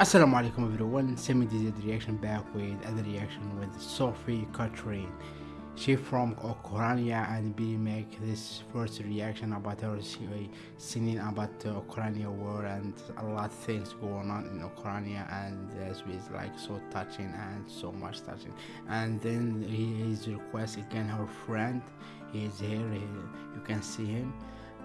Assalamu alaikum everyone, Semi DZ reaction back with other reaction with Sophie Catherine. She from Ukraine and we make this first reaction about her singing about the Ukraine war and a lot of things going on in Ukraine and this was like so touching and so much touching. And then he his request again her friend, he is here, he, you can see him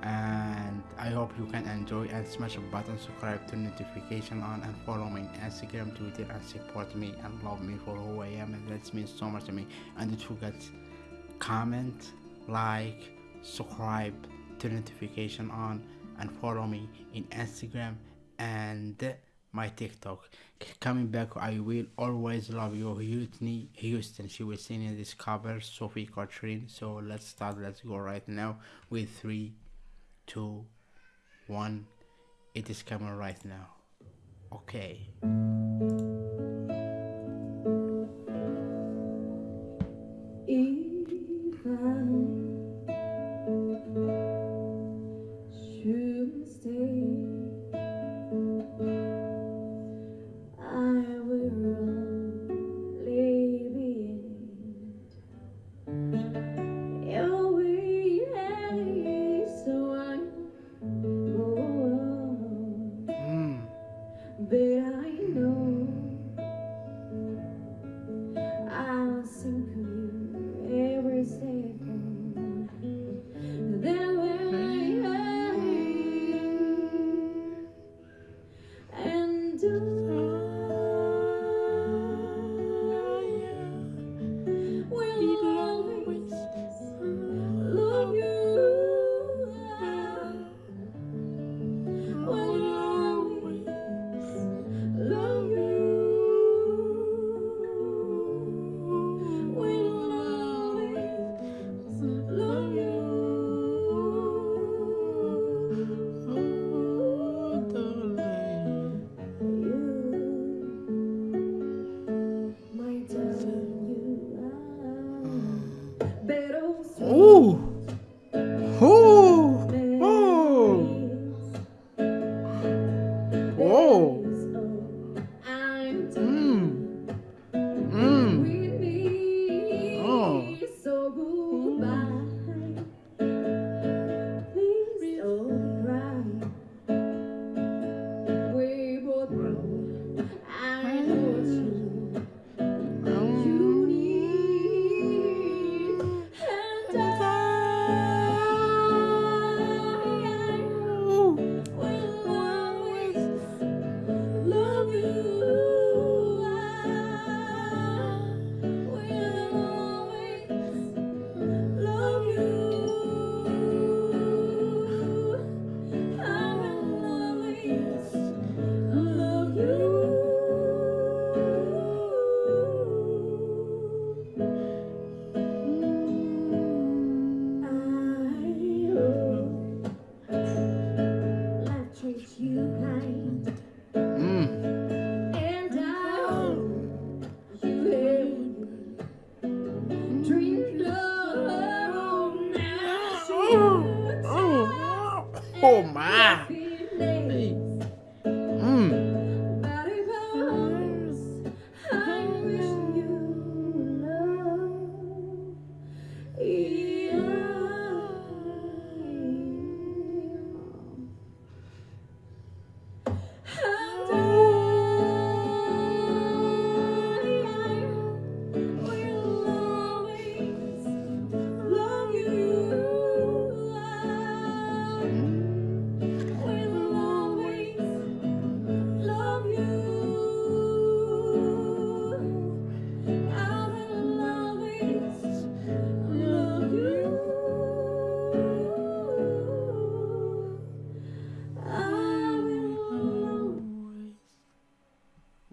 and I hope you can enjoy and smash a button subscribe to notification on and follow me on Instagram Twitter and support me and love me for who I am and that means so much to me and don't forget comment like subscribe to notification on and follow me in Instagram and my TikTok. Coming back, I will always love you, Whitney Houston. She was singing this cover, Sophie Catherine. So let's start. Let's go right now with three two, one. It is coming right now. Okay.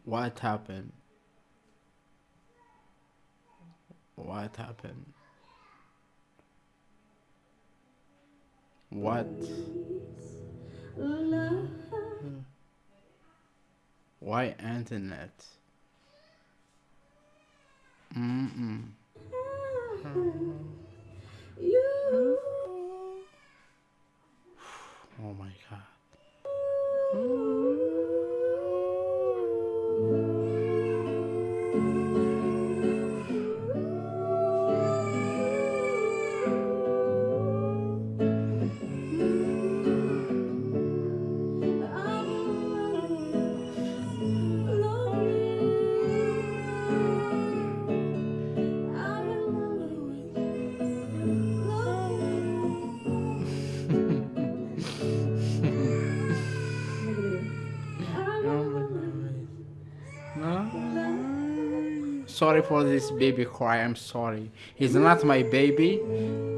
What happened? What happened? What? Why internet? Sorry for this baby cry. I'm sorry. He's not my baby,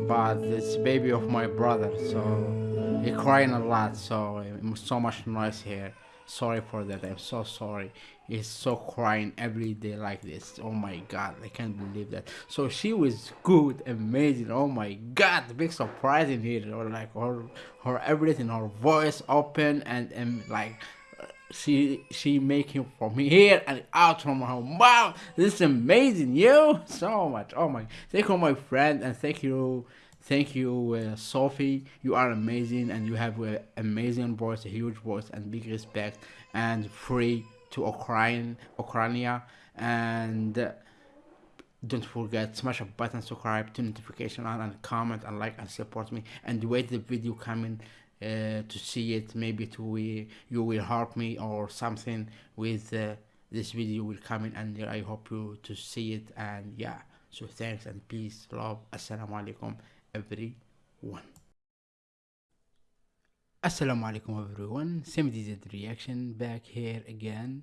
but it's baby of my brother. So he crying a lot. So um, so much noise here. Sorry for that. I'm so sorry. He's so crying every day like this. Oh my god, I can't believe that. So she was good, amazing. Oh my god, big surprise in here. Or like her, her everything, her voice open and and like she she making from here and out from her mouth. This is amazing, yo! So much. Oh my! Thank you, my friend, and thank you, thank you, uh, Sophie. You are amazing, and you have an amazing voice, a huge voice, and big respect, and free to Ukraine, Ukraine, and. Uh, don't forget smash a button subscribe to notification on and comment and like and support me and wait the video coming uh, to see it. Maybe to we you will help me or something with uh, this video will come in and I hope you to see it. And yeah so thanks and peace love. Assalamu alaikum everyone. Assalamu alaikum everyone. Same DZ reaction back here again.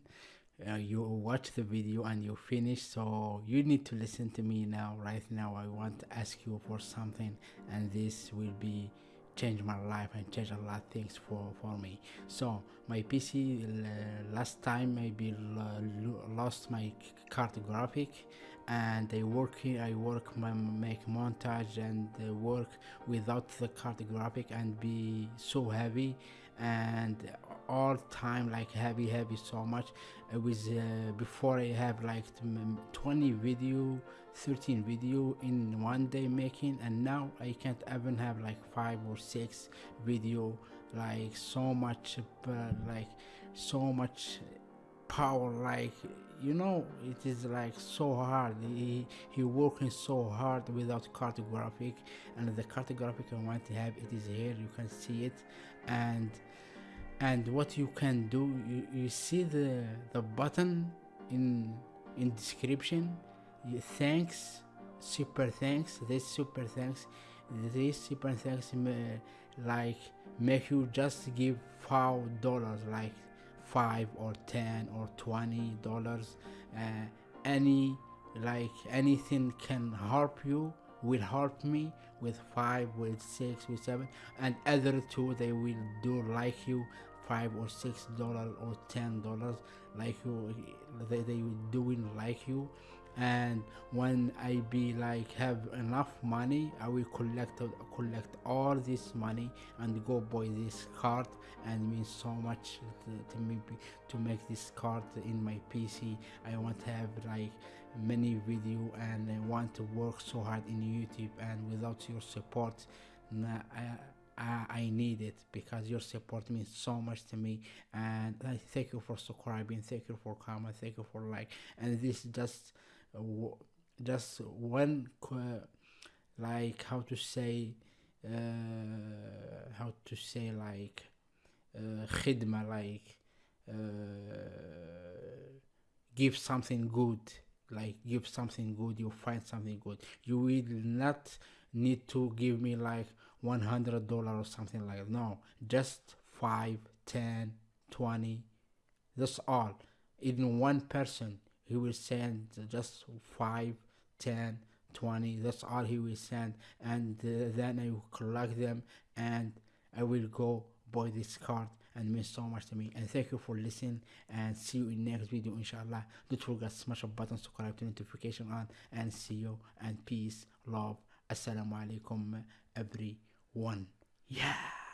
Uh, you watch the video and you finish so you need to listen to me now. Right now i want to ask you for something and this will be change my life and change a lot of things for for me. So my pc last time maybe lost my card graphic and I work I work make montage and work without the card graphic and be so heavy and all time like heavy heavy so much. It was uh, before i have like 20 video 13 video in one day making and now i can't even have like five or six video like so much uh, like so much power like you know it is like so hard. He he working so hard without card graphic and the card graphic i want to have it is here you can see it. And and what you can do you, you see the the button in in description. Thanks super thanks this super thanks this super thanks like make you just give five dollars like five or ten or twenty dollars uh, any like anything can help you will help me with five with six with seven. And other two they will do like you five or six dollars or ten dollars like you they, they doing like you and when i be like have enough money i will collect collect all this money and go buy this card and means so much to, to me to make this card in my pc i want to have like many video and i want to work so hard in youtube and without your support nah, I, I, need it because your support means so much to me. And I thank you for subscribing thank you for comment thank you for like and this just just one like how to say uh, how to say like uh, khidma like uh, give something good like give something good you find something good. You will not need to give me like 100 dollar or something like that. No just 5 10 20 that's all even one person he will send just 5 10 20 that's all he will send. And uh, then i will collect them and i will go buy this card and means so much to me. And thank you for listening and see you in next video inshallah. Don't forget smash a button subscribe to notification on and see you and peace love. Assalamu alaikum everyone. Yeah